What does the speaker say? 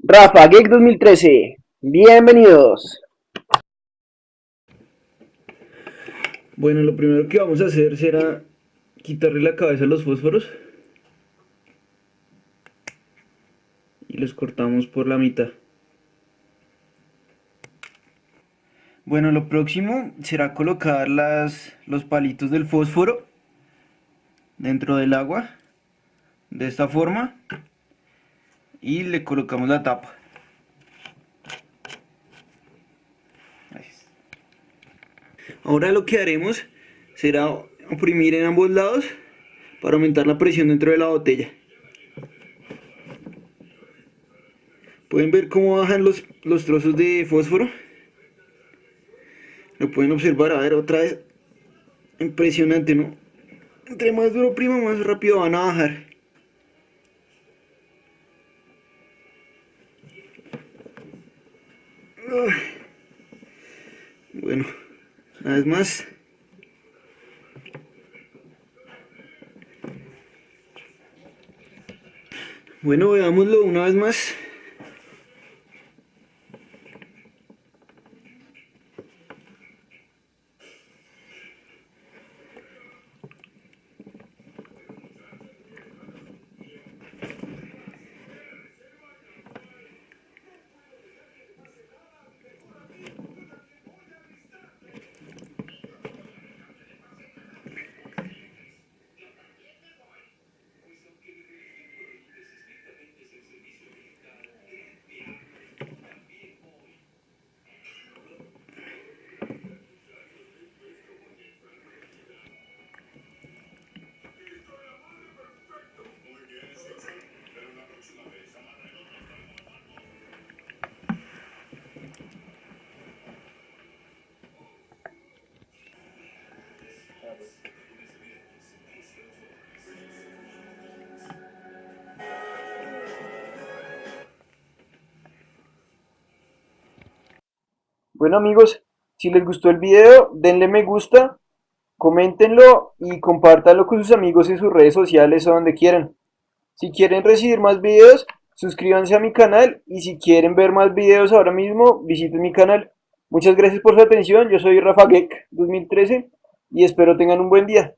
Rafa Geek 2013, bienvenidos. Bueno, lo primero que vamos a hacer será quitarle la cabeza a los fósforos y los cortamos por la mitad. Bueno, lo próximo será colocar las, los palitos del fósforo dentro del agua de esta forma y le colocamos la tapa. Ahora lo que haremos será oprimir en ambos lados para aumentar la presión dentro de la botella. Pueden ver cómo bajan los, los trozos de fósforo. Lo pueden observar, a ver otra vez. Impresionante, ¿no? Entre más duro prima, más rápido van a bajar. Bueno, una vez más. Bueno, veámoslo una vez más. Bueno amigos, si les gustó el video, denle me gusta, coméntenlo y compártanlo con sus amigos en sus redes sociales o donde quieran. Si quieren recibir más videos, suscríbanse a mi canal y si quieren ver más videos ahora mismo, visiten mi canal. Muchas gracias por su atención, yo soy Rafa Geek 2013 y espero tengan un buen día.